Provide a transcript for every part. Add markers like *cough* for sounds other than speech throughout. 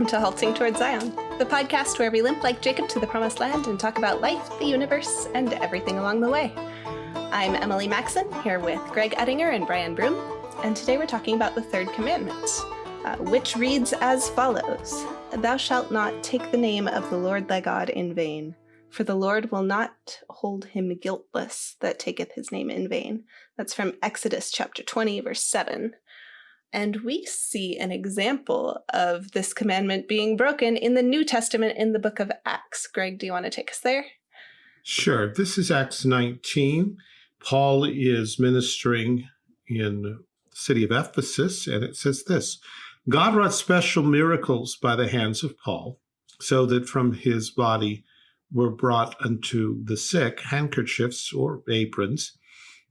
Welcome to Halting Towards Zion, the podcast where we limp like Jacob to the promised land and talk about life, the universe, and everything along the way. I'm Emily Maxon, here with Greg Ettinger and Brian Broom, and today we're talking about the third commandment, uh, which reads as follows Thou shalt not take the name of the Lord thy God in vain, for the Lord will not hold him guiltless that taketh his name in vain. That's from Exodus chapter 20, verse 7. And we see an example of this commandment being broken in the New Testament in the book of Acts. Greg, do you want to take us there? Sure. This is Acts 19. Paul is ministering in the city of Ephesus, and it says this God wrought special miracles by the hands of Paul, so that from his body were brought unto the sick handkerchiefs or aprons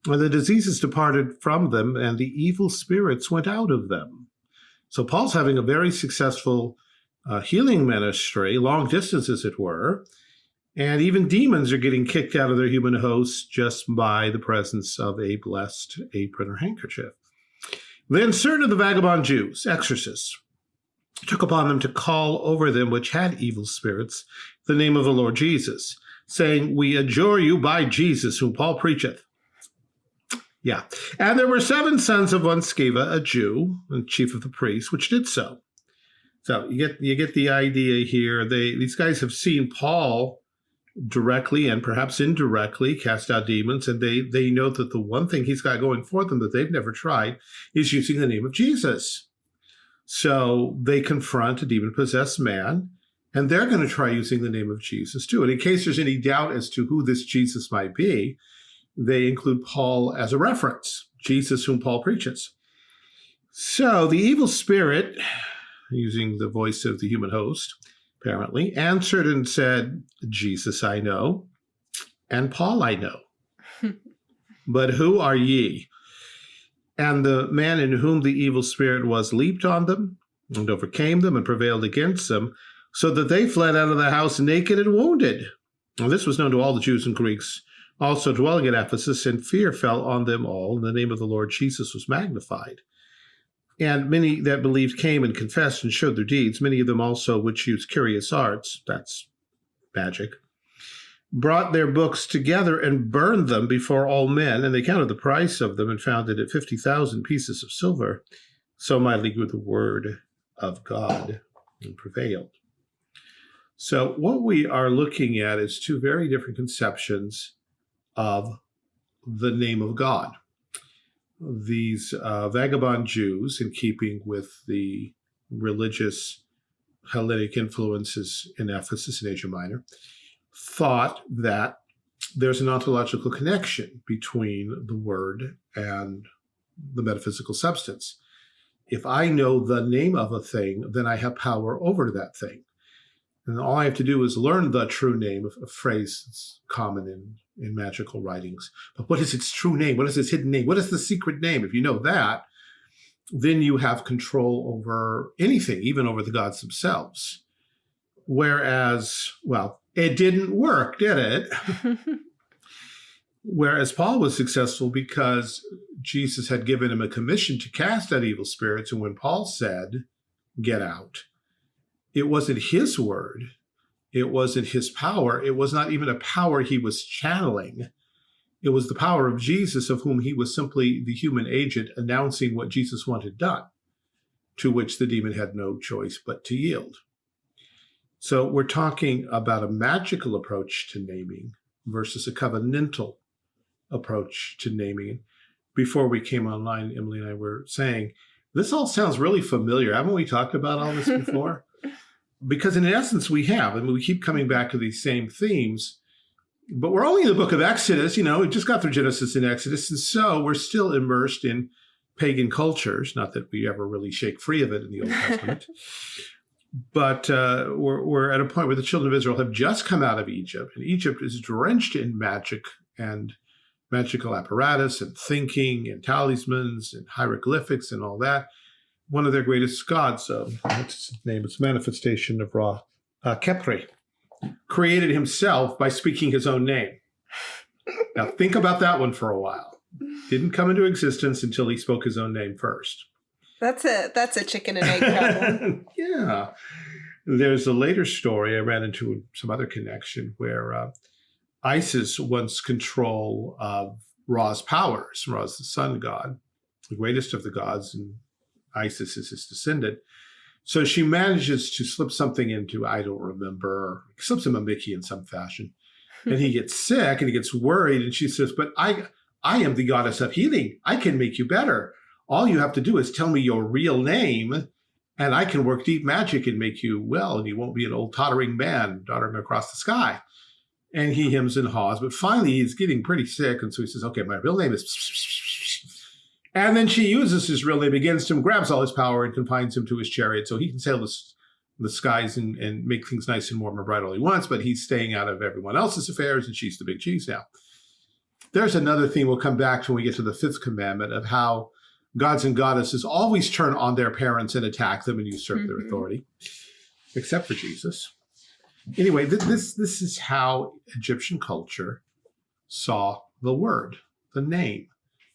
and the diseases departed from them, and the evil spirits went out of them. So Paul's having a very successful uh, healing ministry, long distance as it were, and even demons are getting kicked out of their human hosts just by the presence of a blessed apron or handkerchief. Then certain of the vagabond Jews, exorcists, took upon them to call over them which had evil spirits the name of the Lord Jesus, saying, We adjure you by Jesus, whom Paul preacheth. Yeah. And there were seven sons of one Sceva, a Jew, and chief of the priests, which did so. So you get you get the idea here. They these guys have seen Paul directly and perhaps indirectly cast out demons, and they they know that the one thing he's got going for them that they've never tried is using the name of Jesus. So they confront a demon possessed man, and they're going to try using the name of Jesus too. And in case there's any doubt as to who this Jesus might be, they include Paul as a reference, Jesus whom Paul preaches. So the evil spirit, using the voice of the human host, apparently, answered and said, Jesus I know, and Paul I know. *laughs* but who are ye? And the man in whom the evil spirit was leaped on them and overcame them and prevailed against them, so that they fled out of the house naked and wounded. Now, this was known to all the Jews and Greeks also dwelling at Ephesus, and fear fell on them all, and the name of the Lord Jesus was magnified. And many that believed came and confessed and showed their deeds, many of them also which used curious arts, that's magic, brought their books together and burned them before all men, and they counted the price of them and found it at 50,000 pieces of silver. So mightily grew the word of God and prevailed. So what we are looking at is two very different conceptions of the name of God. These uh, vagabond Jews, in keeping with the religious Hellenic influences in Ephesus and Asia Minor, thought that there's an ontological connection between the word and the metaphysical substance. If I know the name of a thing, then I have power over that thing. And all I have to do is learn the true name of a phrase that's common in, in magical writings. But what is its true name? What is its hidden name? What is the secret name? If you know that, then you have control over anything, even over the gods themselves. Whereas, well, it didn't work, did it? *laughs* Whereas Paul was successful because Jesus had given him a commission to cast out evil spirits. And when Paul said, get out, it wasn't his word. It wasn't his power. It was not even a power he was channeling. It was the power of Jesus, of whom he was simply the human agent announcing what Jesus wanted done, to which the demon had no choice but to yield. So we're talking about a magical approach to naming versus a covenantal approach to naming. Before we came online, Emily and I were saying, this all sounds really familiar. Haven't we talked about all this *laughs* before? Because in essence we have. I mean, we keep coming back to these same themes, but we're only in the book of Exodus. You know, we just got through Genesis and Exodus, and so we're still immersed in pagan cultures. Not that we ever really shake free of it in the Old Testament. *laughs* but uh, we're, we're at a point where the children of Israel have just come out of Egypt, and Egypt is drenched in magic and magical apparatus and thinking and talismans and hieroglyphics and all that one of their greatest gods, what's his name? It's a manifestation of Ra, uh, Khepri, created himself by speaking his own name. Now think about that one for a while. Didn't come into existence until he spoke his own name first. That's a that's a chicken and egg problem. *laughs* yeah. There's a later story I ran into some other connection where uh, Isis wants control of Ra's powers. Ra's the sun god, the greatest of the gods, and Isis is his descendant. So she manages to slip something into, I don't remember, slips him a Mickey in some fashion. and he gets *laughs* sick and he gets worried. And she says, But I I am the goddess of healing. I can make you better. All you have to do is tell me your real name, and I can work deep magic and make you well, and you won't be an old tottering man darting across the sky. And he hems and haws, but finally he's getting pretty sick, and so he says, Okay, my real name is. And then she uses his real name against him, grabs all his power, and confines him to his chariot so he can sail the, the skies and, and make things nice and warm and bright all he wants, but he's staying out of everyone else's affairs, and she's the big cheese now. There's another theme we'll come back to when we get to the fifth commandment of how gods and goddesses always turn on their parents and attack them and usurp mm -hmm. their mm-hmm. authority, except for Jesus. Anyway, th this this is how Egyptian culture saw the word, the name.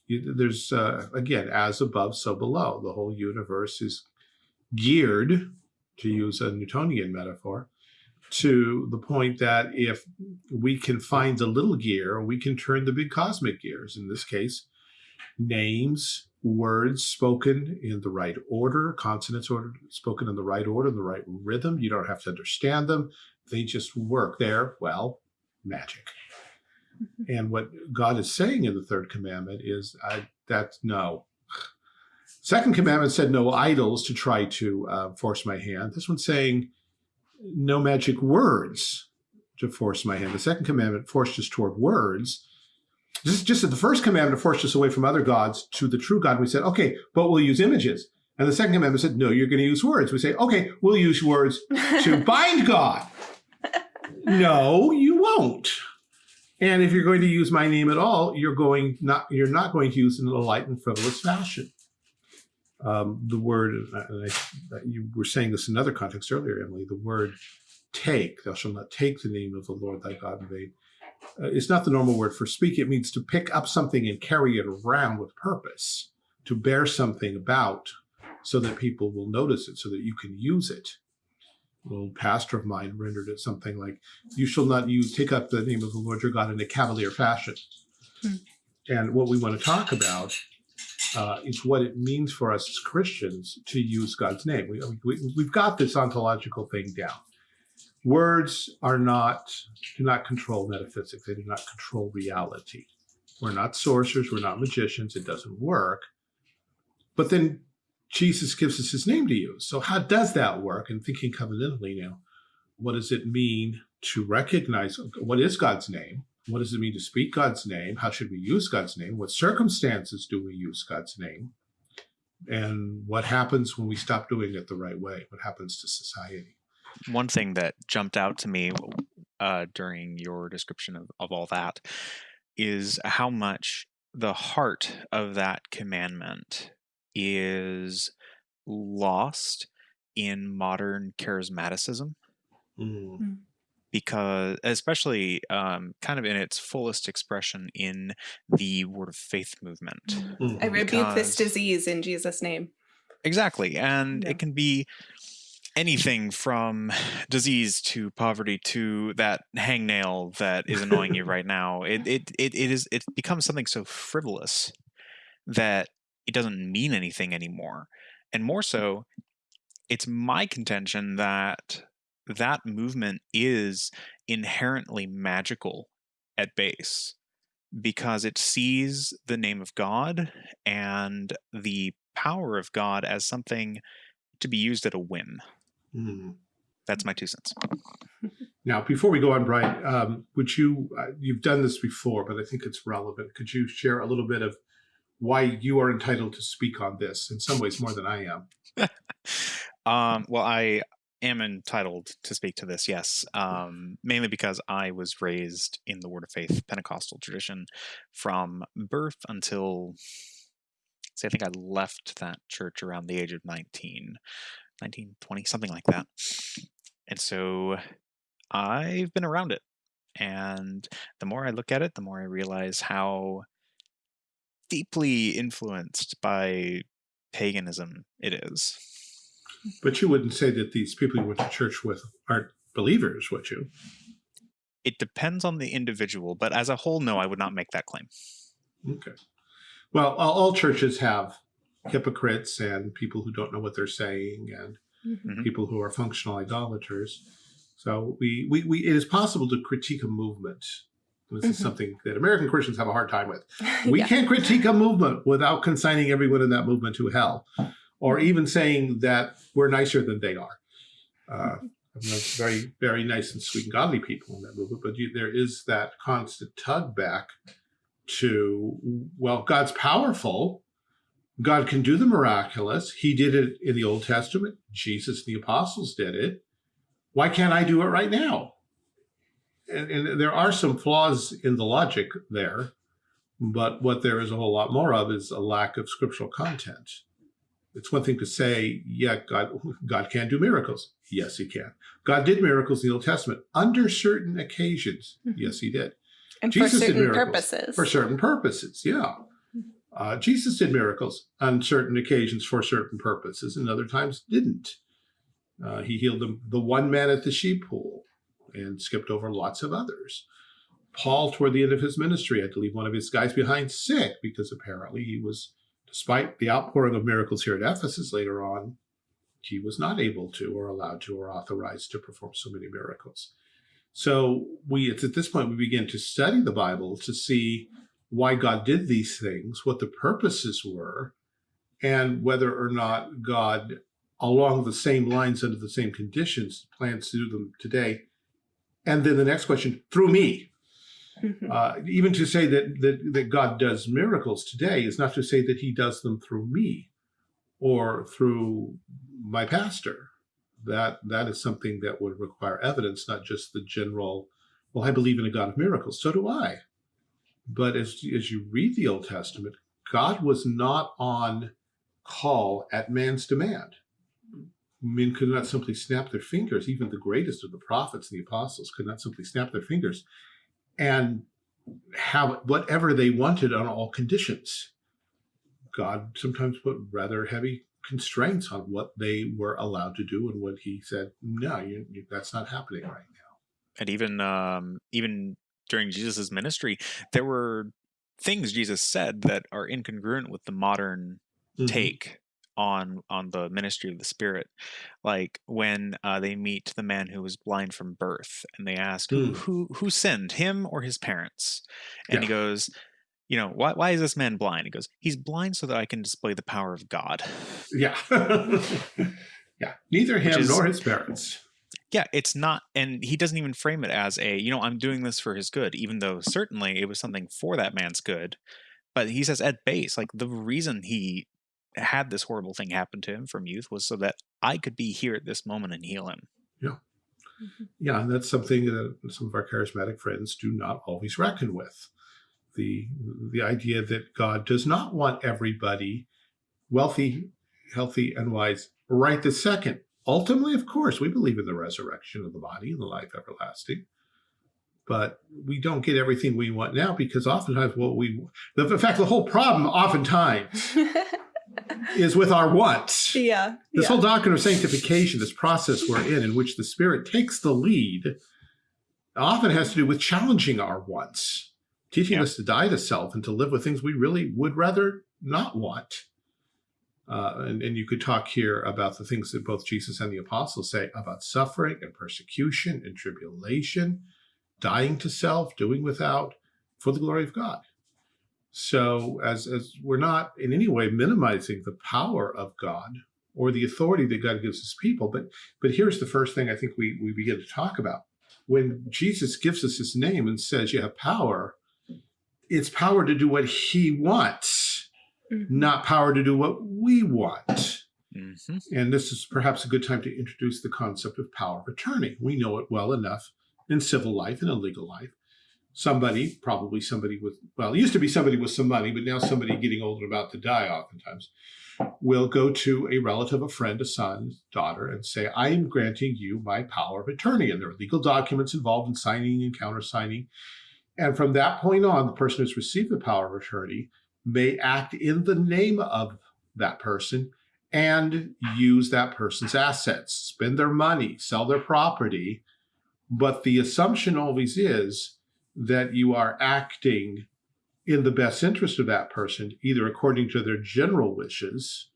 You, there's uh, again, as above, so below. The whole universe is geared, to use a Newtonian metaphor, to the point that if we can find the little gear, we can turn the big cosmic gears. In this case, names, words spoken in the right order, consonants order, spoken in the right order, the right rhythm. You don't have to understand them. They just work. They're, well, magic. And what God is saying in the third commandment is I, that no. Second commandment said no idols to try to uh, force my hand. This one's saying no magic words to force my hand. The second commandment forced us toward words. Just, just as the first commandment forced us away from other gods to the true God, we said, okay, but we'll use images. And the second commandment said, no, you're going to use words. We say, okay, we'll use words to *laughs* bind God. No, you won't. And if you're going to use my name at all, you're going not you're not going to use it in a light and frivolous fashion. Um, the word, and I, you were saying this in another context earlier, Emily, the word take, thou shalt not take the name of the Lord thy God in vain. Uh, it's not the normal word for speak. It means to pick up something and carry it around with purpose, to bear something about so that people will notice it, so that you can use it. Old pastor of mine rendered it something like, you shall not you take up the name of the Lord your God in a cavalier fashion. Hmm. And what we want to talk about uh, is what it means for us as Christians to use God's name. We, we, we've got this ontological thing down. Words are not, do not control metaphysics. They do not control reality. We're not sorcerers. We're not magicians. It doesn't work. But then Jesus gives us his name to use. So how does that work? And thinking covenantally now, what does it mean to recognize what is God's name? What does it mean to speak God's name? How should we use God's name? What circumstances do we use God's name? And what happens when we stop doing it the right way? What happens to society? One thing that jumped out to me uh, during your description of, of all that is how much the heart of that commandment is lost in modern charismaticism. Mm. Mm because especially um, kind of in its fullest expression in the word of faith movement. Mm. I rebuke because, this disease in Jesus' name. Exactly. And yeah. it can be anything from *sighs* disease to poverty to that hangnail that is annoying you *laughs* right now. It, it, it, it is, it becomes something so frivolous that it doesn't mean anything anymore. And more so, it's my contention that that movement is inherently magical at base because it sees the name of God and the power of God as something to be used at a whim. Mm. That's my two cents. Now, before we go on, Brian, um, would you, uh, you've done this before, but I think it's relevant. Could you share a little bit of why you are entitled to speak on this in some ways more than I am? *laughs* um, well, I, am entitled to speak to this, yes, um, mainly because I was raised in the Word of Faith Pentecostal tradition from birth until, say, I think I left that church around the age of 19, 19, 20, something like that. And so I've been around it. And the more I look at it, the more I realize how deeply influenced by paganism it is. But you wouldn't say that these people you went to church with aren't believers, would you? It depends on the individual, but as a whole, no, I would not make that claim. Okay. Well, all, all churches have hypocrites and people who don't know what they're saying and Mhm. Mhm. people who are functional idolaters. So we, we, we it is possible to critique a movement. This is Mhm. something that American Christians have a hard time with. *laughs* We Yeah. can't critique a movement without consigning everyone in that movement to hell, or even saying that we're nicer than they are. Uh, very, very nice and sweet and godly people in that movement, but you, there is that constant tug back to, well, God's powerful. God can do the miraculous. He did it in the Old Testament. Jesus and the apostles did it. Why can't I do it right now? And, and there are some flaws in the logic there, but what there is a whole lot more of is a lack of scriptural content. It's one thing to say, yeah, God, God can do miracles. Yes, he can. God did miracles in the Old Testament under certain occasions. Mhm. Yes, he did and Jesus for did certain miracles. purposes. for certain purposes. Yeah. Uh, Jesus did miracles on certain occasions for certain purposes, and other times didn't. Uh, he healed the, the one man at the sheep pool and skipped over lots of others. Paul, toward the end of his ministry, had to leave one of his guys behind sick because apparently he was, despite the outpouring of miracles here at Ephesus later on, he was not able to or allowed to or authorized to perform so many miracles. So we, it's at this point, we begin to study the Bible to see why God did these things, what the purposes were, and whether or not God, along the same lines, under the same conditions, plans to do them today. And then the next question, through me. Mhm. Uh, even to say that, that that God does miracles today is not to say that He does them through me or through my pastor. That that is something that would require evidence, not just the general. Well, I believe in a God of miracles. So do I. But as as you read the Old Testament, God was not on call at man's demand. Men could not simply snap their fingers. Even the greatest of the prophets and the apostles could not simply snap their fingers and have whatever they wanted on all conditions. God sometimes put rather heavy constraints on what they were allowed to do and what he said, no, you, you, that's not happening right now. and even um even during jesus's ministry there were things jesus said that are incongruent with the modern Mhm. take on on the ministry of the spirit like when uh, they meet the man who was blind from birth and they ask who Mm. who who sinned him or his parents and he goes you know why, why is this man blind he goes he's blind so that i can display the power of god Yeah. *laughs* yeah. Neither him is- nor his parents. yeah it's not and he doesn't even frame it as a you know i'm doing this for his good even though certainly it was something for that man's good but he says at base like the reason he had this horrible thing happen to him from youth was so that i could be here at this moment and heal him Yeah, mm-hmm. Yeah, and that's something that some of our charismatic friends do not always reckon with. The the idea that God does not want everybody wealthy, healthy, and wise right this second. Ultimately, of course, we believe in the resurrection of the body and the life everlasting. But we don't get everything we want now because oftentimes what we the, in fact the whole problem oftentimes *laughs* is with our wants. yeah. This yeah. whole doctrine of sanctification, this process we're in, in which the Spirit takes the lead, often has to do with challenging our wants, teaching Yeah. us to die to self and to live with things we really would rather not want. Uh, and, and you could talk here about the things that both Jesus and the apostles say about suffering and persecution and tribulation, dying to self, doing without for the glory of God. So as, as we're not in any way minimizing the power of God or the authority that God gives his people, but but here's the first thing I think we, we begin to talk about. When Jesus gives us his name and says you have power, it's power to do what he wants, Mhm. not power to do what we want. hmm And this is perhaps a good time to introduce the concept of power of attorney. We know it well enough in civil life and in legal life. Somebody, probably somebody with, well, it used to be somebody with some money, but now somebody getting old and about to die oftentimes, will go to a relative, a friend, a son, daughter, and say, I am granting you my power of attorney. And there are legal documents involved in signing and countersigning. And from that point on, the person who's received the power of attorney may act in the name of that person and use that person's assets, spend their money, sell their property. But the assumption always is that you are acting in the best interest of that person, either according to their general wishes,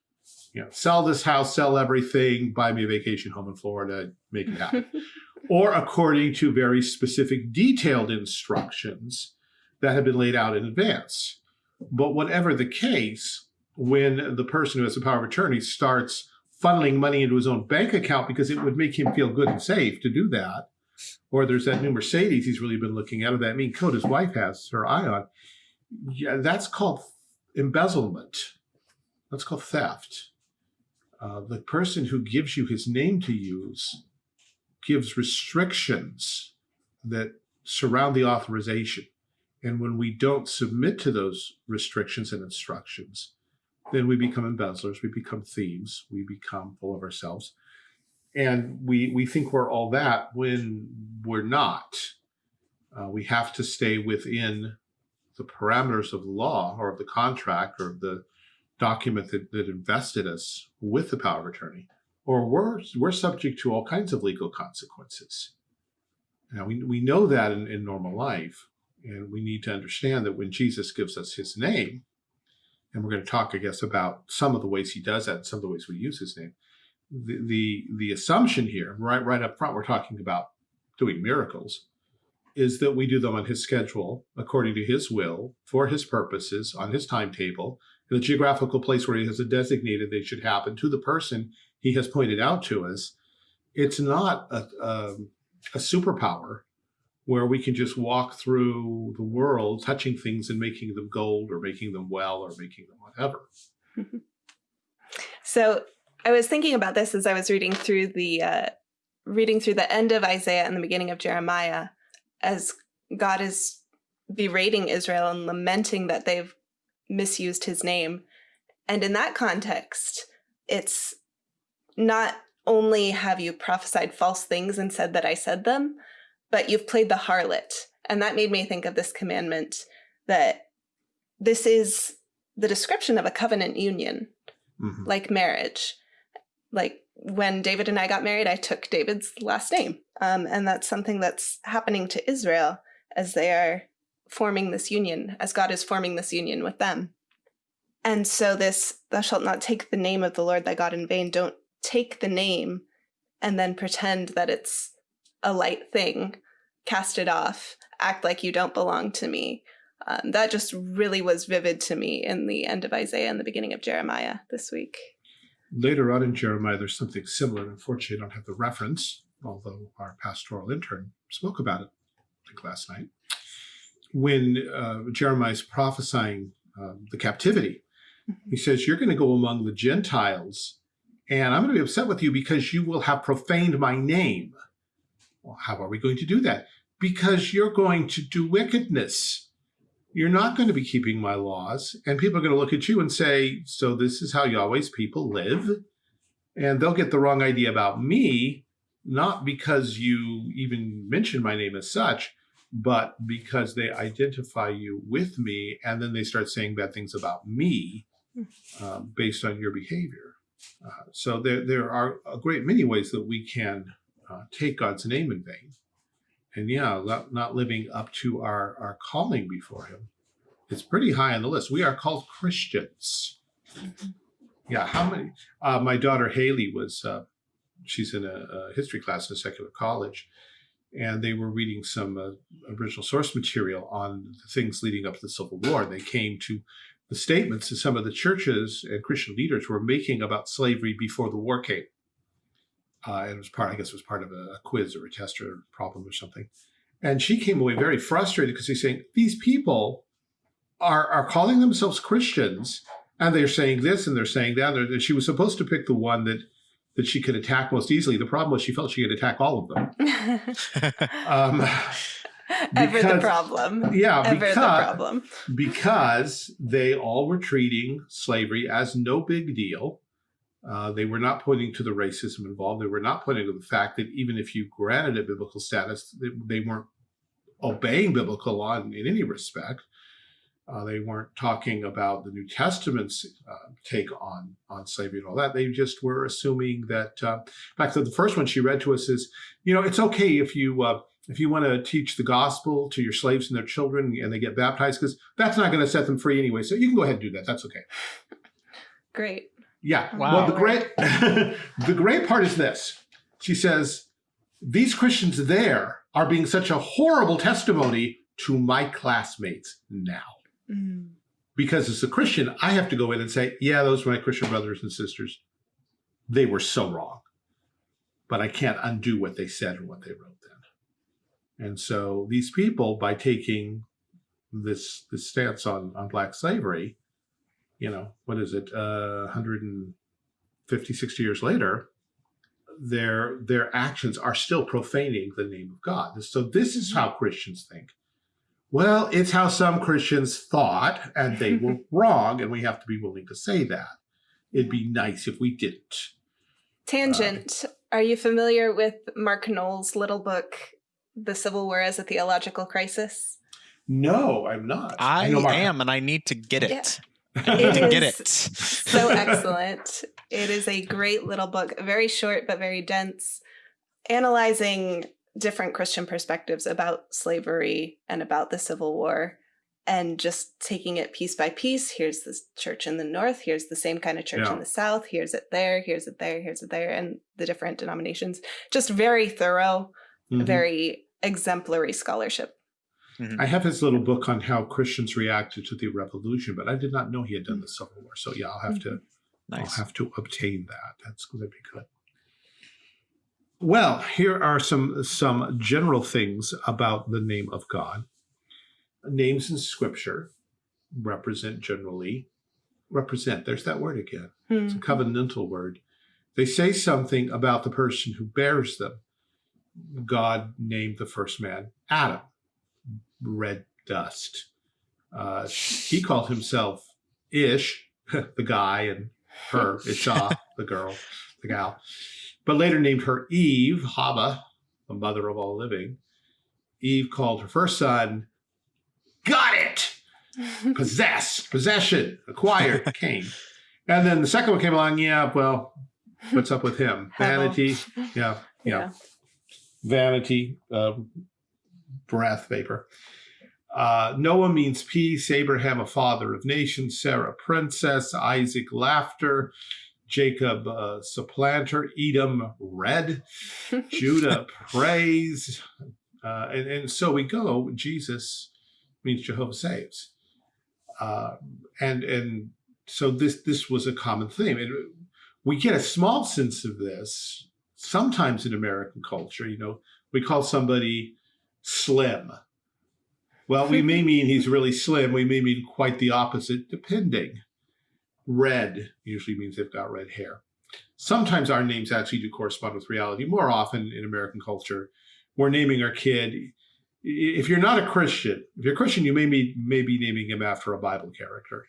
you know, sell this house, sell everything, buy me a vacation home in Florida, make it happen, *laughs* or according to very specific detailed instructions that have been laid out in advance. But whatever the case, when the person who has the power of attorney starts funneling money into his own bank account because it would make him feel good and safe to do that, or there's that new Mercedes he's really been looking at, or that mean coat his wife has her eye on, yeah, that's called embezzlement. That's called theft. Uh, the person who gives you his name to use gives restrictions that surround the authorization. And when we don't submit to those restrictions and instructions, then we become embezzlers, we become thieves, we become full of ourselves. And we, we think we're all that when we're not. Uh, we have to stay within the parameters of the law or of the contract or the document that, that invested us with the power of attorney, or we're, we're subject to all kinds of legal consequences. Now, we, we know that in, in normal life, and we need to understand that when Jesus gives us his name, and we're going to talk, I guess, about some of the ways he does that and some of the ways we use his name. The, the, the assumption here, right, right up front, we're talking about doing miracles, is that we do them on his schedule, according to his will, for his purposes, on his timetable, in the geographical place where he has designated they should happen to the person he has pointed out to us. It's not a, a, a superpower where we can just walk through the world touching things and making them gold or making them well or making them whatever. *laughs* so I was thinking about this as I was reading through the uh, reading through the end of Isaiah and the beginning of Jeremiah, as God is berating Israel and lamenting that they've misused his name. And in that context, it's not only have you prophesied false things and said that I said them, but you've played the harlot. And that made me think of this commandment that this is the description of a covenant union, mm -hmm. like marriage. Like when David and I got married, I took David's last name. Um, and that's something that's happening to Israel as they are forming this union, as God is forming this union with them. And so this, thou shalt not take the name of the Lord thy God in vain, don't take the name and then pretend that it's a light thing, cast it off, act like you don't belong to me. Um, that just really was vivid to me in the end of Isaiah and the beginning of Jeremiah this week. Later on in Jeremiah, there's something similar. Unfortunately, I don't have the reference, although our pastoral intern spoke about it, I think last night when uh, Jeremiah is prophesying uh, the captivity, he says, you're going to go among the Gentiles and I'm going to be upset with you because you will have profaned my name. Well, how are we going to do that? Because you're going to do wickedness. You're not going to be keeping my laws. And people are going to look at you and say, so this is how Yahweh's people live. And they'll get the wrong idea about me, not because you even mentioned my name as such, but because they identify you with me and then they start saying bad things about me uh, based on your behavior. Uh, so there, there are a great many ways that we can uh, take God's name in vain. And yeah, not living up to our, our calling before him. It's pretty high on the list. We are called Christians. Mm-hmm. Yeah, how many? Uh, my daughter Haley was, uh, she's in a, a history class in a secular college and they were reading some uh, original source material on the things leading up to the Civil War. And they came to the statements that some of the churches and Christian leaders were making about slavery before the war came. Uh, it was part, I guess it was part of a, quiz or a test or a problem or something. And she came away very frustrated because he's saying, these people are, are calling themselves Christians and they're saying this and they're saying that. And she was supposed to pick the one that that she could attack most easily. The problem was she felt she could attack all of them. *laughs* um, Ever the problem. Yeah, Ever because, the problem. because they all were treating slavery as no big deal. Uh, they were not pointing to the racism involved. They were not pointing to the fact that even if you granted a biblical status, they, they weren't obeying biblical law in, in any respect. Uh, they weren't talking about the New Testament's uh, take on on slavery and all that. They just were assuming that. Uh, in fact, the first one she read to us is, you know, it's okay if you uh, if you want to teach the gospel to your slaves and their children and they get baptized, because that's not going to set them free anyway. So you can go ahead and do that. That's okay. Great. Yeah. Wow. Well, the great *laughs* the great part is this. She says these Christians there are being such a horrible testimony to my classmates now. Mm. Because as a Christian, I have to go in and say, yeah, those were my Christian brothers and sisters. They were so wrong. But I can't undo what they said or what they wrote then. And so these people, by taking this this stance on, on black slavery, you know, what is it, uh, 150, 60 years later, their their actions are still profaning the name of God. So this is how Christians think. Well, it's how some Christians thought, and they were *laughs* wrong, and we have to be willing to say that. It'd be nice if we didn't. Tangent. Are you familiar with Mark Noll's little book, The Civil War as a Theological Crisis? No, I'm not. I, know Mark- am, and I need to get it. I need *laughs* to get it. *laughs* so excellent. It is a great little book, very short but very dense, analyzing different Christian perspectives about slavery and about the Civil War, and just taking it piece by piece. Here's the church in the North, here's the same kind of church Yeah. in the South, here's it there, here's it there, here's it there, and the different denominations. Just very thorough, Mhm. very exemplary scholarship. Mm-hmm. I have his little book on how Christians reacted to the revolution, but I did not know he had done the mm-hmm. Civil War. So yeah, I'll have to mm-hmm. I'll have to obtain that. That's going to be good. Well, here are some some general things about the name of God. Names in Scripture represent generally represent. There's that word again. It's a Hmm. covenantal word. They say something about the person who bears them. God named the first man Adam, red dust. Uh, he called himself Ish, *laughs* the guy, and her, *laughs* Isha, the girl, the gal. But later named her Eve, Haba, the mother of all living. Eve called her first son, Got it! *laughs* Possess, possession, acquired, Cain. And then the second one came along, yeah, well, what's up with him? Vanity, yeah, yeah vanity, um, breath, vapor. Uh, Noah means peace, Abraham, a father of nations, Sarah, princess, Isaac, laughter, Jacob, uh, supplanter, Edom, red, *laughs* Judah, praise. Uh, and, and so we go. Jesus means Jehovah saves. Uh, and and so this this was a common theme. And we get a small sense of this sometimes in American culture. You know, we call somebody slim. Well, we may mean he's really slim. We may mean quite the opposite, depending. Red usually means they've got red hair. Sometimes our names actually do correspond with reality. More often in American culture, we're naming our kid. If you're not a Christian, if you're a Christian, you may be, may be naming him after a Bible character.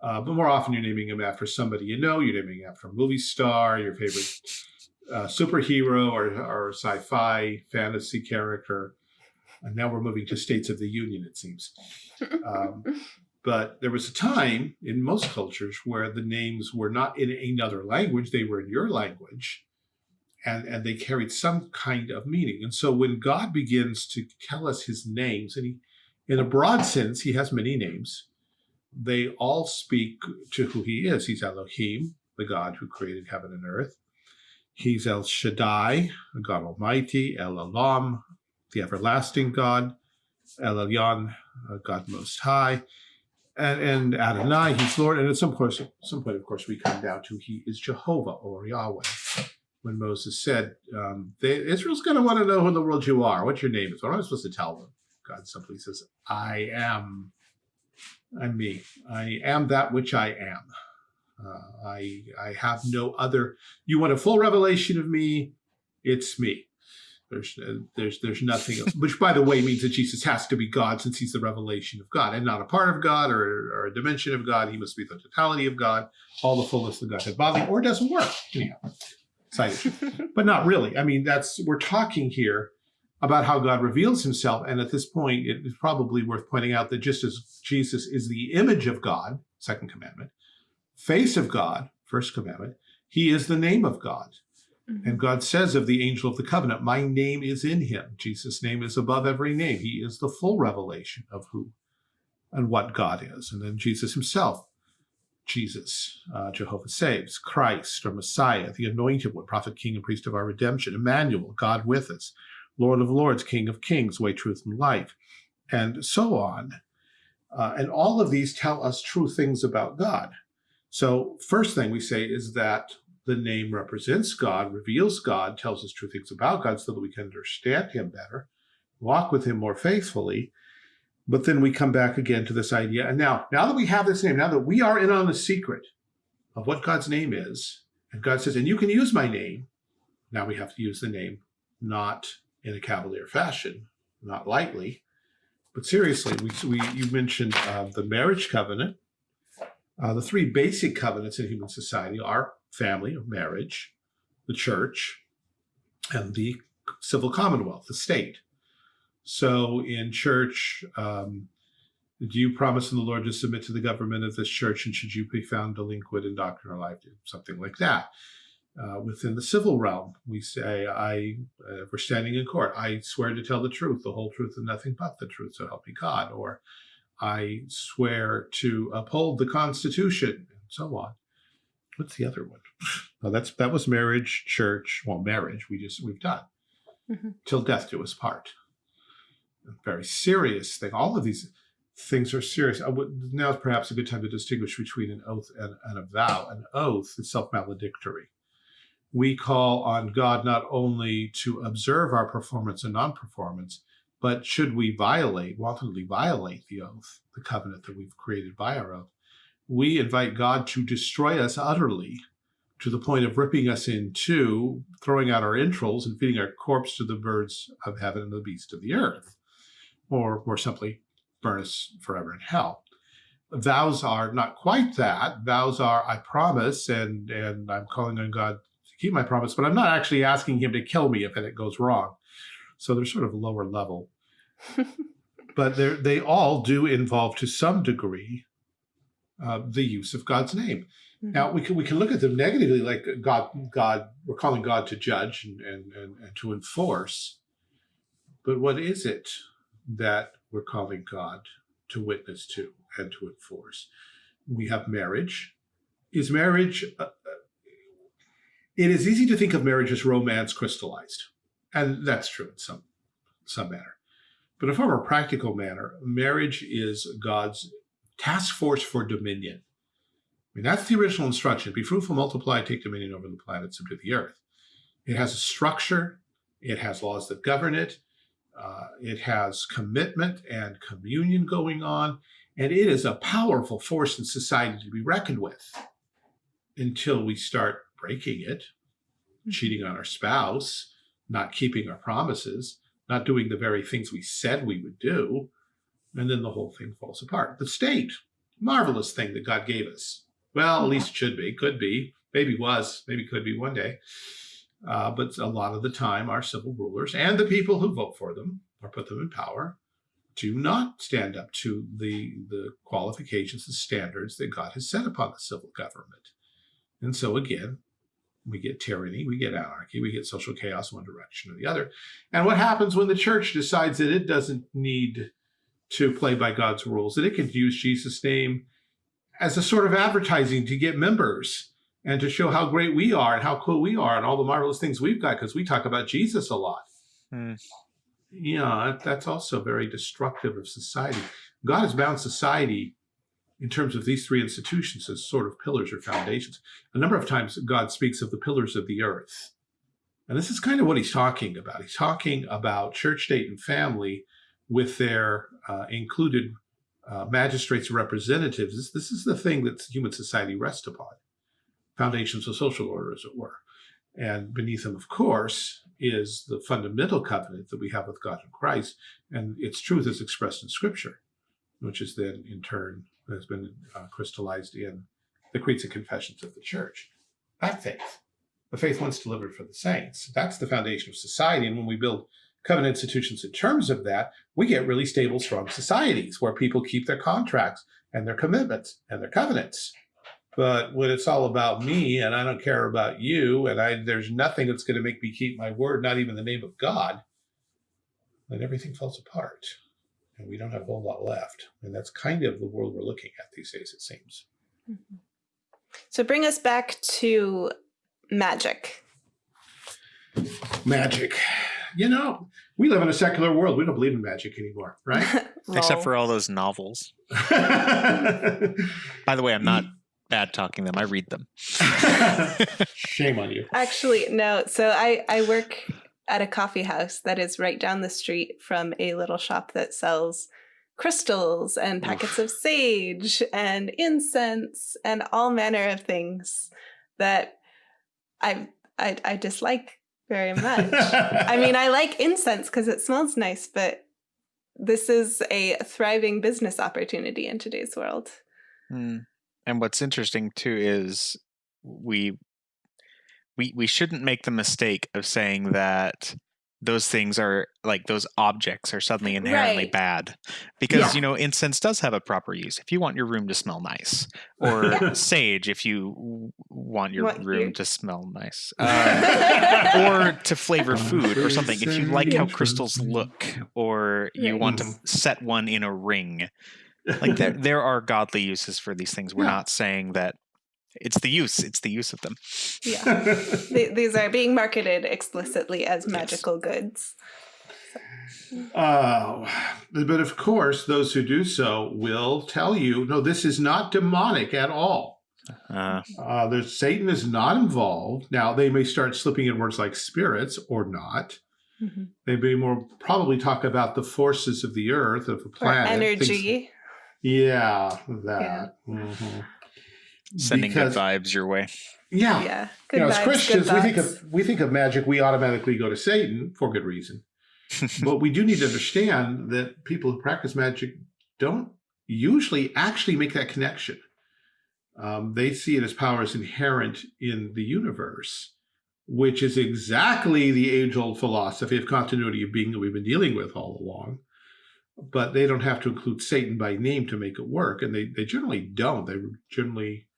Uh, but more often, you're naming him after somebody you know. You're naming after a movie star, your favorite uh, superhero or, or sci-fi fantasy character. And now we're moving to states of the union, it seems. *laughs* Um, but there was a time in most cultures where the names were not in another language; they were in your language, and and they carried some kind of meaning. And so when God begins to tell us His names, and He, in a broad sense, He has many names. They all speak to who He is. He's Elohim, the God who created heaven and earth. He's El Shaddai, God Almighty, El Olam, the everlasting God, El Elyon, uh, God Most High, and, and Adonai, He's Lord. And at some point, some point, of course, we come down to He is Jehovah or Yahweh. When Moses said, um, they, Israel's going to want to know who in the world you are, what your name is. What am I supposed to tell them? God simply says, I am. I'm me. I am that which I am. Uh, I I have no other. You want a full revelation of me? It's me. There's uh, there's there's nothing else. Which, by the way, means that Jesus has to be God since he's the revelation of God and not a part of God or, or a dimension of God. He must be the totality of God, all the fullness of Godhead bodily, or it doesn't work. Anyhow, excited, *laughs* but not really. I mean, that's we're talking here about how God reveals himself. And at this point, it is probably worth pointing out that just as Jesus is the image of God, second commandment, face of God, first commandment, he is the name of God. Mm-hmm. And God says of the angel of the covenant, my name is in him. Jesus' name is above every name. He is the full revelation of who and what God is. And then Jesus himself, Jesus, uh, Jehovah saves, Christ or Messiah, the anointed one, prophet, king, and priest of our redemption, Emmanuel, God with us, Lord of lords, King of kings, way, truth, and life, and so on. Uh, and all of these tell us true things about God. So first thing we say is that the name represents God, reveals God, tells us true things about God so that we can understand him better, walk with him more faithfully. But then we come back again to this idea. And now, now that we have this name, now that we are in on the secret of what God's name is, and God says, and you can use my name, now we have to use the name, not in a cavalier fashion, not lightly, but seriously. We, we you mentioned uh, the marriage covenant. Uh, the three basic covenants in human society are family or marriage, the church, and the civil commonwealth, the state. So in church, um, do you promise in the Lord to submit to the government of this church, and should you be found delinquent in doctrine or life, something like that? Uh, within the civil realm, we say, I, uh, we're standing in court. I swear to tell the truth, the whole truth, and nothing but the truth, so help me God. Or I swear to uphold the Constitution, and so on. What's the other one? That's that was marriage, church. Well, marriage we just we've done mm -hmm. till death do us part. A very serious thing. All of these things are serious. I would, now is perhaps a good time to distinguish between an oath and, and a vow. An oath is self-maledictory we call on God not only to observe our performance and non-performance, but should we violate, wantonly violate the oath, the covenant that we've created by our oath, we invite God to destroy us utterly to the point of ripping us in two, throwing out our entrails and feeding our corpse to the birds of heaven and the beasts of the earth, or more simply, burn us forever in hell. Vows are not quite that. Vows are, I promise, and, and I'm calling on God to keep my promise, but I'm not actually asking him to kill me if it goes wrong. So they're sort of a lower level. *laughs* but they they all do involve to some degree uh, the use of God's name. Mm -hmm. Now we can we can look at them negatively, like God, God, we're calling God to judge and, and, and, and to enforce. But what is it that we're calling God to witness to and to enforce? We have marriage. Is marriage uh, it is easy to think of marriage as romance crystallized. And that's true in some, some manner. But in a far more practical manner, marriage is God's task force for dominion. I mean, that's the original instruction. Be fruitful, multiply, take dominion over the planet, subdue the earth. It has a structure. It has laws that govern it. Uh, it has commitment and communion going on. And it is a powerful force in society to be reckoned with until we start breaking it, hmm. cheating on our spouse, not keeping our promises, not doing the very things we said we would do, and then the whole thing falls apart. The state, marvelous thing that God gave us. Well, at least it should be, could be, maybe was, maybe could be one day. Uh, but a lot of the time, our civil rulers and the people who vote for them or put them in power do not stand up to the, the qualifications and standards that God has set upon the civil government. And so again, we get tyranny, we get anarchy, we get social chaos one direction or the other. And what happens when the church decides that it doesn't need to play by God's rules, that it could use Jesus' name as a sort of advertising to get members and to show how great we are and how cool we are and all the marvelous things we've got because we talk about Jesus a lot. Hmm. Yeah, that's also very destructive of society. God has bound society in terms of these three institutions as sort of pillars or foundations. A number of times God speaks of the pillars of the earth. And this is kind of what he's talking about. He's talking about church, state, and family with their uh, included uh, magistrates and representatives. This, this is the thing that human society rests upon, foundations of social order, as it were. And beneath them, of course, is the fundamental covenant that we have with God and Christ, and its truth is expressed in Scripture, which is then in turn has been uh, crystallized in the creeds and confessions of the church. That faith, the faith once delivered for the saints, that's the foundation of society. And when we build covenant institutions in terms of that, we get really stable, strong societies where people keep their contracts and their commitments and their covenants. But when it's all about me and I don't care about you and I there's nothing that's going to make me keep my word, not even the name of God, then everything falls apart. And we don't have a whole lot left. And that's kind of the world we're looking at these days, it seems. Mm -hmm. So bring us back to magic. Magic. You know, we live in a secular world. We don't believe in magic anymore, right? *laughs* Except for all those novels. *laughs* By the way, I'm not bad talking them. I read them. *laughs* Shame on you. Actually, no. So I, I work at a coffee house that is right down the street from a little shop that sells crystals and packets of sage and incense and all manner of things that I I, I dislike very *laughs* much. I mean, I like incense because it smells nice, but this is a thriving business opportunity in today's world. Mm. And what's interesting too is we we we shouldn't make the mistake of saying that those things are like those objects are suddenly inherently right. bad because yeah. you know incense does have a proper use if you want your room to smell nice *laughs* or yeah. sage if you want your what room to smell nice *laughs* uh, or to flavor food or something if you like how crystals look or you want to set one in a ring like *laughs* there, there are godly uses for these things we're yeah. not saying that it's the use it's the use of them yeah *laughs* these are being marketed explicitly as magical yes. goods uh, but of course those who do so will tell you no this is not demonic at all uh, uh, there's Satan is not involved. Now they may start slipping in words like spirits or not. Mm -hmm. They may more probably talk about the forces of the earth, of the planet. Or energy. Things, yeah, that. Yeah. Mm -hmm sending because, good vibes your way. Yeah, yeah. Good you know, vibes, as Christians, we think of we think of magic. We automatically go to Satan for good reason, *laughs* but we do need to understand that people who practice magic don't usually actually make that connection. Um, they see it as powers inherent in the universe, which is exactly the age-old philosophy of continuity of being that we've been dealing with all along. But they don't have to include Satan by name to make it work, and they they generally don't. They generally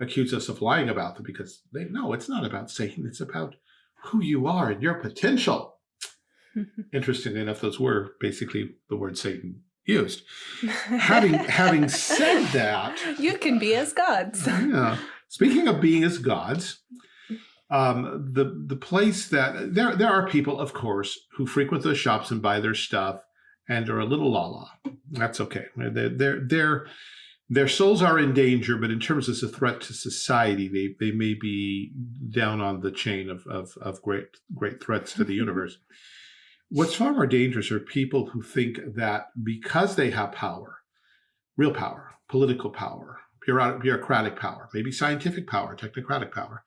accuse us of lying about them because they know it's not about Satan. It's about who you are and your potential. *laughs* Interestingly enough, those were basically the word Satan used. *laughs* having having said that, you can be as gods. *laughs* yeah. Speaking of being as gods, um, the the place that there there are people, of course, who frequent those shops and buy their stuff and are a little la la. That's okay. They're they're they're their souls are in danger, but in terms of a threat to society, they, they may be down on the chain of, of, of great, great threats to the universe. What's far more dangerous are people who think that because they have power, real power, political power, bureaucratic power, maybe scientific power, technocratic power,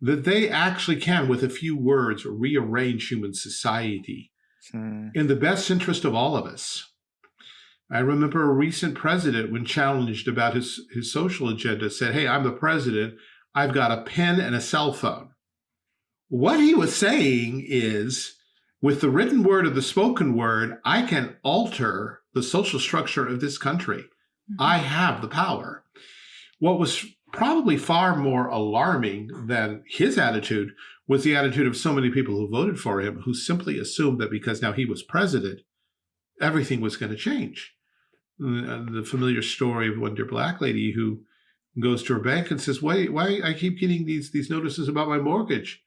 that they actually can, with a few words, rearrange human society hmm. in the best interest of all of us. I remember a recent president, when challenged about his, his social agenda, said, Hey, I'm the president. I've got a pen and a cell phone. What he was saying is, with the written word or the spoken word, I can alter the social structure of this country. Mm -hmm. I have the power. What was probably far more alarming than his attitude was the attitude of so many people who voted for him, who simply assumed that because now he was president, everything was going to change. The familiar story of one dear black lady who goes to her bank and says, why, why I keep getting these, these notices about my mortgage?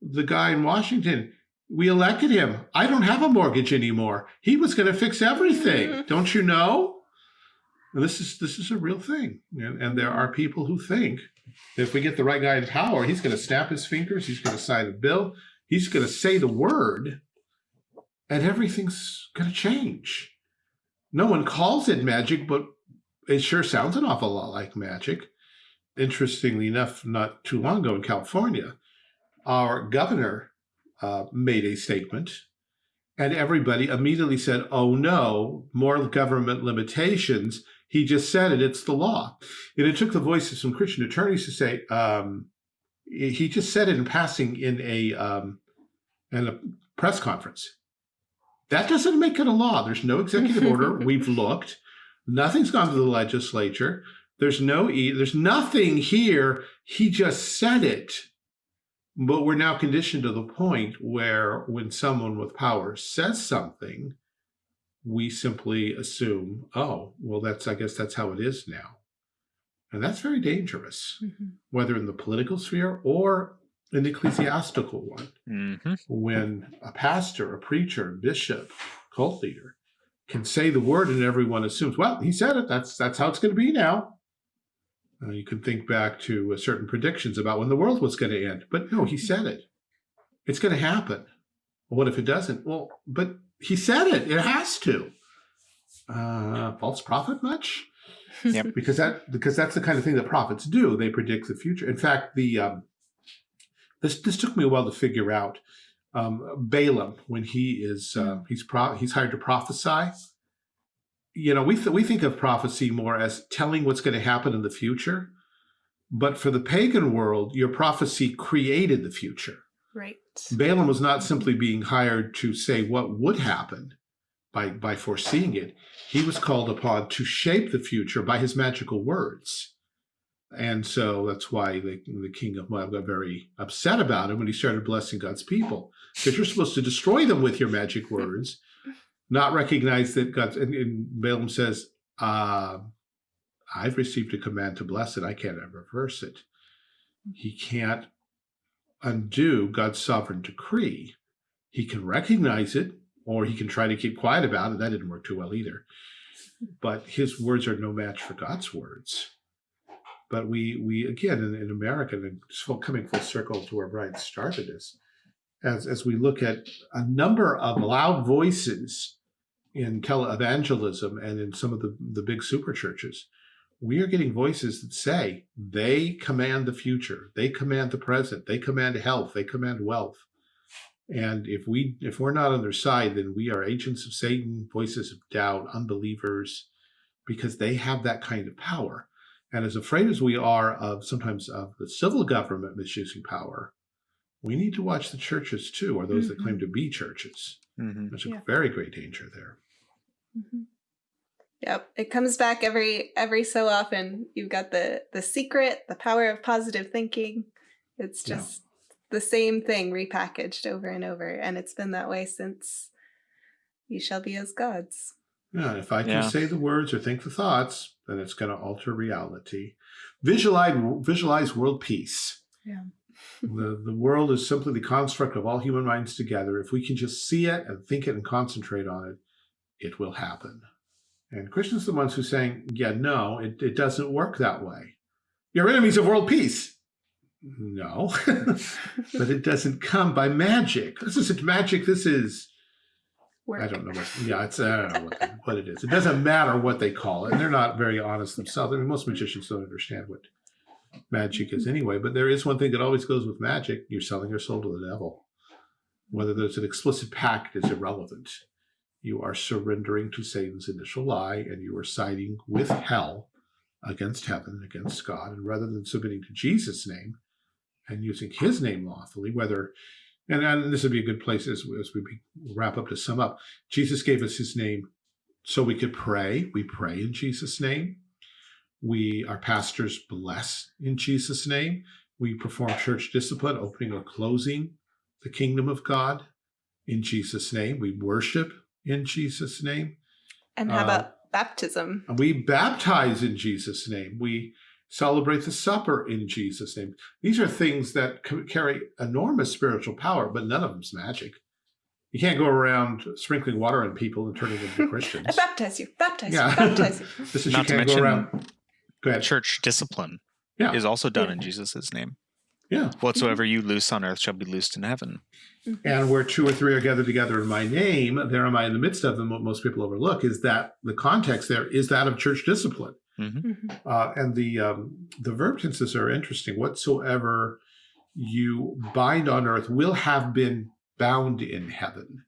The guy in Washington, we elected him. I don't have a mortgage anymore. He was going to fix everything. Mm -hmm. Don't you know? And this is this is a real thing. And, and there are people who think if we get the right guy in power, he's going to snap his fingers. He's going to sign a bill. He's going to say the word and everything's going to change no one calls it magic, but it sure sounds an awful lot like magic. Interestingly enough, not too long ago in California, our governor uh, made a statement and everybody immediately said, oh no, more government limitations. He just said it, it's the law. And it took the voice of some Christian attorneys to say, um, he just said it in passing in a, um, in a press conference. That doesn't make it a law. There's no executive *laughs* order. We've looked. Nothing's gone to the legislature. There's no e. There's nothing here. He just said it. But we're now conditioned to the point where when someone with power says something, we simply assume, oh, well, that's, I guess that's how it is now. And that's very dangerous, mm -hmm. whether in the political sphere or the ecclesiastical one. Mm -hmm. When a pastor, a preacher, bishop, cult leader can say the word and everyone assumes, well, he said it, that's, that's how it's going to be now. Uh, you can think back to uh, certain predictions about when the world was going to end. But no, he said it. It's going to happen. Well, what if it doesn't? Well, but he said it. It has to. Uh, false prophet much? Yep. because that because that's the kind of thing that prophets do. They predict the future. In fact, the um, this this took me a while to figure out. Um, Balaam, when he is uh, he's he's hired to prophesy, you know, we, th we think of prophecy more as telling what's going to happen in the future. But for the pagan world, your prophecy created the future. Right. Balaam was not simply being hired to say what would happen by, by foreseeing it. He was called upon to shape the future by his magical words. And so that's why the, the king of Moab got very upset about him when he started blessing God's people. Because you're supposed to destroy them with your magic *laughs* words not recognize that God, and, and Balaam says, uh, I've received a command to bless it. I can't reverse it. He can't undo God's sovereign decree. He can recognize it, or he can try to keep quiet about it. That didn't work too well either. But his words are no match for God's words. But we, we again, in, in America, and coming full circle to where Brian started this, as, as we look at a number of loud voices in televangelism and in some of the, the big super churches, we are getting voices that say they command the future, they command the present, they command health, they command wealth. And if we if we're not on their side, then we are agents of Satan, voices of doubt, unbelievers, because they have that kind of power. And as afraid as we are of sometimes of the civil government misusing power, we need to watch the churches too, or those mm -hmm. that claim mm-hmm. to be churches. Mm -hmm. There's a yeah. very great danger there. Mm -hmm. Yep, it comes back every every so often. You've got the the secret, the power of positive thinking. It's just yeah. the same thing repackaged over and over, and it's been that way since you shall be as gods. Yeah, if I can yeah. say the words or think the thoughts, then it's going to alter reality. Visualize visualize world peace. Yeah. the the world is simply the construct of all human minds together. If we can just see it and think it and concentrate on it, it will happen. And Christians are the ones who saying, yeah, no, it, it doesn't work that way. You're enemies of world peace. No, *laughs* but it doesn't come by magic. This isn't magic. This is, I don't know what, yeah, it's, I don't know what, what it is. It doesn't matter what they call it. And they're not very honest themselves. I mean, most magicians don't understand what magic is anyway, but there is one thing that always goes with magic. You're selling your soul to the devil. Whether there's an explicit pact is irrelevant you are surrendering to Satan's initial lie and you are siding with hell against heaven, against God. And rather than submitting to Jesus' name and using his name lawfully, whether, and, and this would be a good place as, as we wrap up to sum up, Jesus gave us his name so we could pray. We pray in Jesus' name. We, our pastors bless in Jesus' name. We perform church discipline, opening or closing the kingdom of God in Jesus' name. We worship in Jesus' name. And how about uh, baptism? We baptize in Jesus' name. We celebrate the supper in Jesus' name. These are things that carry enormous spiritual power, but none of them's magic. You can't go around sprinkling water on people and turning them into *laughs* Christians. I baptize you, baptize yeah. you, baptize you. *laughs* this is Not you can't go around. Go ahead. Church discipline yeah. is also done yeah. in Jesus' name. Yeah. Whatsoever you loose on earth shall be loosed in heaven. Mm-hmm. And where two or three are gathered together in my name, there am I in the midst of them. What most people overlook is that the context there is that of church discipline. Mm -hmm. uh, and the um, the verb tenses are interesting. Whatsoever you bind on earth will have been bound in heaven.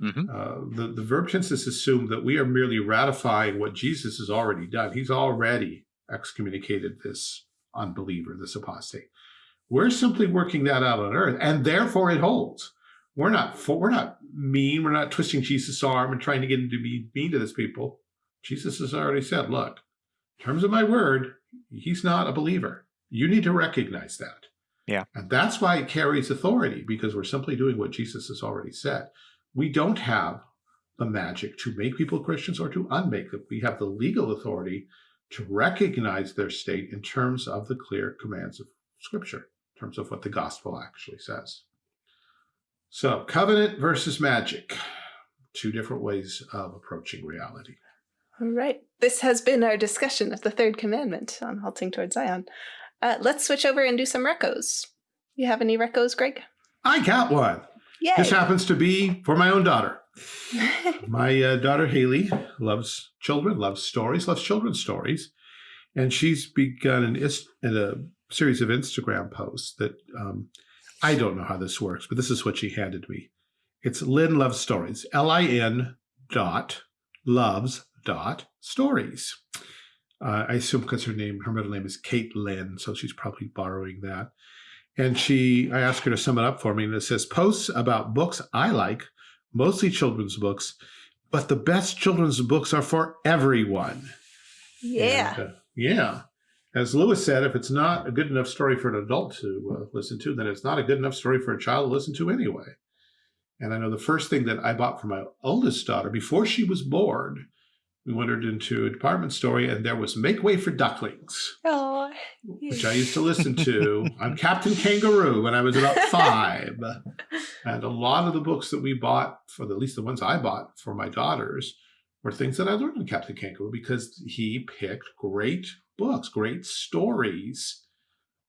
Mm -hmm. uh, the, the verb tenses assume that we are merely ratifying what Jesus has already done. He's already excommunicated this unbeliever, this apostate. We're simply working that out on earth, and therefore it holds. We're not for, we're not mean. We're not twisting Jesus' arm and trying to get him to be mean to this people. Jesus has already said, look, in terms of my word, he's not a believer. You need to recognize that. Yeah. And that's why it carries authority because we're simply doing what Jesus has already said. We don't have the magic to make people Christians or to unmake them. We have the legal authority to recognize their state in terms of the clear commands of Scripture, in terms of what the gospel actually says. So, covenant versus magic, two different ways of approaching reality. All right. This has been our discussion of the third commandment on halting towards Zion. Uh, let's switch over and do some recos. You have any recos, Greg? I got one. Yay. This happens to be for my own daughter. *laughs* my uh, daughter Haley loves children, loves stories, loves children's stories, and she's begun an, a series of Instagram posts that um, I don't know how this works, but this is what she handed me. It's Lynn Loves Stories, L-I-N dot loves dot stories. Uh, I assume because her name, her middle name is Kate Lynn, so she's probably borrowing that. And she, I asked her to sum it up for me, and it says posts about books I like, mostly children's books, but the best children's books are for everyone. yeah. And, uh, yeah. As Lewis said, if it's not a good enough story for an adult to uh, listen to, then it's not a good enough story for a child to listen to anyway. And I know the first thing that I bought for my oldest daughter before she was born, we wandered into a department store and there was Make Way for Ducklings, Oh, which I used to listen to *laughs* on Captain Kangaroo when I was about *laughs* five. And a lot of the books that we bought, for the, at least the ones I bought for my daughters, were things that I learned in Captain Kangaroo because he picked great books, great stories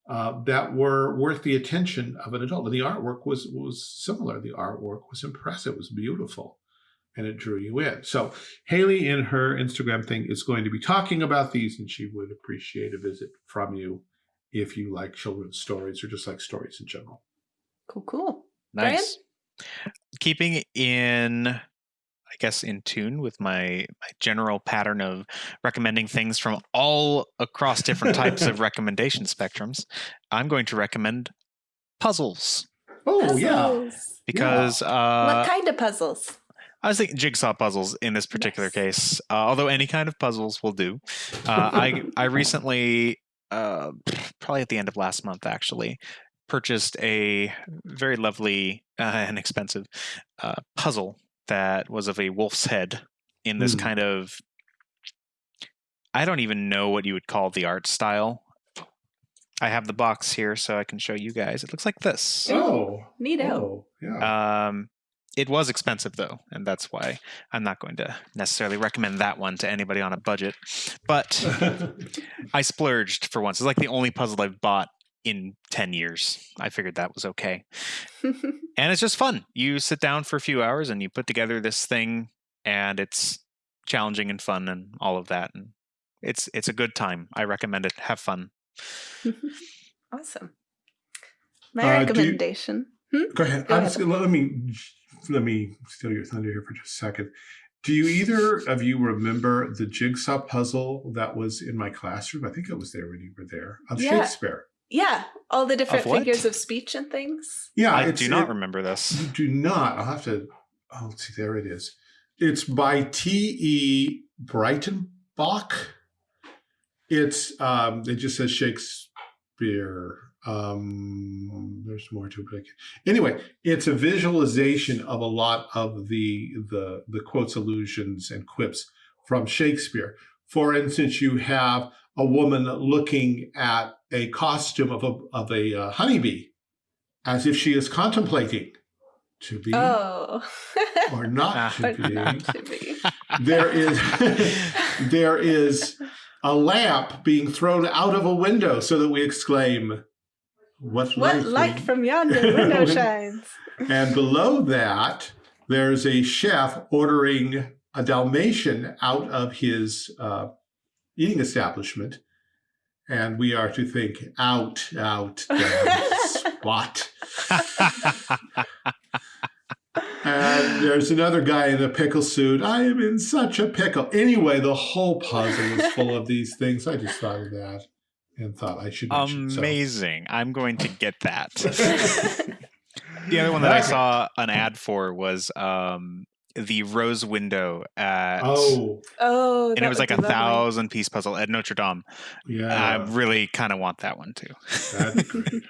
uh, that were worth the attention of an adult. And the artwork was was similar. The artwork was impressive. It was beautiful, and it drew you in. So Haley, in her Instagram thing, is going to be talking about these, and she would appreciate a visit from you if you like children's stories or just like stories in general. cool, cool. Brian? Nice. Keeping in, I guess, in tune with my my general pattern of recommending things from all across different types of *laughs* recommendation spectrums, I'm going to recommend puzzles Oh yeah, because what uh, kind of puzzles? I was thinking jigsaw puzzles in this particular Nice. case. Uh, although any kind of puzzles will do. Uh, I *laughs* I recently, uh, probably at the end of last month, actually purchased a very lovely uh, and expensive uh, puzzle that was of a wolf's head in this Hmm. kind of. I don't even know what you would call the art style. I have the box here so I can show you guys. It looks like this. Oh, Neato. oh, yeah. Um, it was expensive though, and that's why I'm not going to necessarily recommend that one to anybody on a budget. But *laughs* I splurged for once. It's like the only puzzle I've bought in 10 years. I figured that was okay. *laughs* And it's just fun. You sit down for a few hours and you put together this thing and it's challenging and fun and all of that and it's it's a good time. I recommend it. Have fun. *laughs* awesome. My Uh, do you- recommendation. Go ahead. Go I'm ahead. just, let me let me steal your thunder here for just a second. Do you either of you remember the jigsaw puzzle that was in my classroom? I think it was there when you were there of Yeah. Shakespeare. Yeah, all the different what? figures of speech and things. Yeah, I do not it- remember this. You do not. I'll have to. Oh, let's see. There it is. It's by T. E. Breitenbach. It's um. It just says Shakespeare. Um. There's more to it. But I Anyway, it's a visualization of a lot of the the the quotes, allusions, and quips from Shakespeare. For instance, you have a woman looking at a costume of a of a uh, honeybee, as if she is contemplating to be Oh. or not *laughs* to be. not to be. There is there is a lamp being thrown out of a window, so that we exclaim, "What, What light light from-" yonder *laughs* window shines? And below that, there's a chef ordering a Dalmatian out of his uh, eating establishment. And we are to think, out, out, *laughs* down, spot. *laughs* And there's another guy in a pickle suit. I am in such a pickle. Anyway, the whole puzzle is full of these things. I just thought of that and thought I should mention. so. Amazing. I'm going to get that. *laughs* *laughs* The other one that I saw an ad for was um, the Rose Window at. Oh, Oh, And it was like a lovely. thousand piece puzzle at Notre Dame. Yeah i really kind of want that one too. That'd *laughs* be great.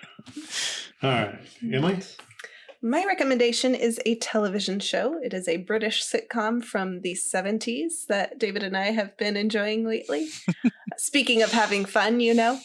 All right, Emily. My recommendation is a television show. It is a British sitcom from the 70s that David and I have been enjoying lately. *laughs* Speaking of having fun, you know,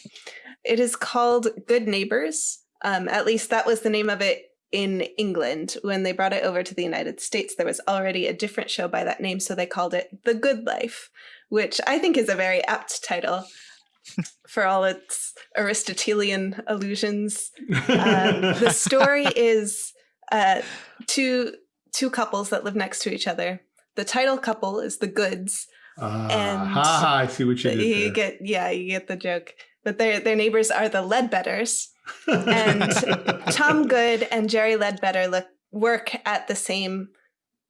it is called Good Neighbors. Um, at least that was the name of it in England. When they brought it over to the United States, there was already a different show by that name, so they called it The Good Life, which I think is a very apt title *laughs* for all its Aristotelian allusions *laughs* um, the story is uh, two two couples that live next to each other. The title couple is the Goods. Uh, And- ha, ha, I see what you did You there. get yeah, you get the joke. But their their neighbors are the Leadbetters. and *laughs* Tom Good and Jerry Leadbetter look, work at the same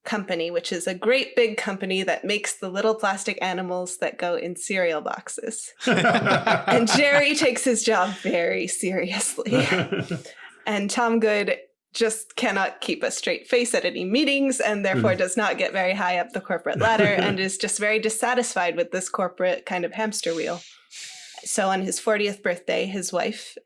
company, which is a great big company that makes the little plastic animals that go in cereal boxes. *laughs* And Jerry takes his job very seriously. *laughs* and Tom Good just cannot keep a straight face at any meetings and therefore mm. does not get very high up the corporate ladder *laughs* and is just very dissatisfied with this corporate kind of hamster wheel. So on his 40th birthday, his wife,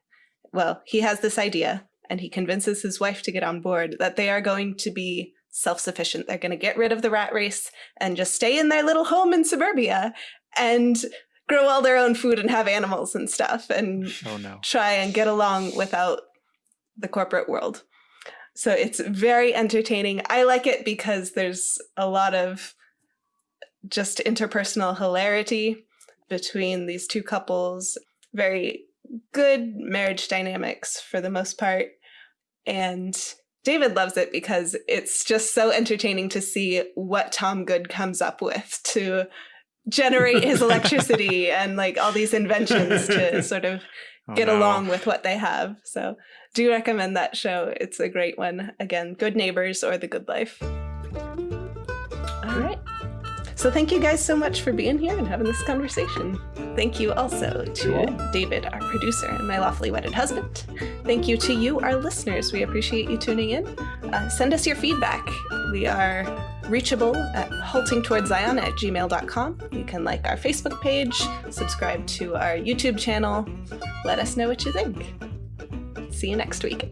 well, he has this idea and he convinces his wife to get on board that they are going to be self sufficient. They're going to get rid of the rat race and just stay in their little home in suburbia and grow all their own food and have animals and stuff. And Oh no. try and get along without the corporate world. So it's very entertaining. I like it because there's a lot of just interpersonal hilarity between these two couples, very good marriage dynamics for the most part. And David loves it because it's just so entertaining to see what Tom Good comes up with to generate his *laughs* electricity and like all these inventions to *laughs* sort of Oh, get no. along with what they have. So, do recommend that show. It's a great one. Again, Good Neighbors or The Good Life. So, thank you guys so much for being here and having this conversation. Thank you also to. David, our producer, and my lawfully wedded husband. Thank you to you, our listeners. We appreciate you tuning in. Uh, send us your feedback. We are reachable at haltingtowardszion at gmail.com. You can like our Facebook page, subscribe to our YouTube channel. Let us know what you think. See you next week.